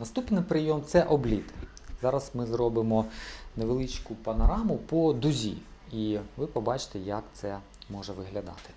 Наступний прийом це обліт. Зараз ми зробимо невеличку панораму по дузі, і ви побачите, як це може виглядати.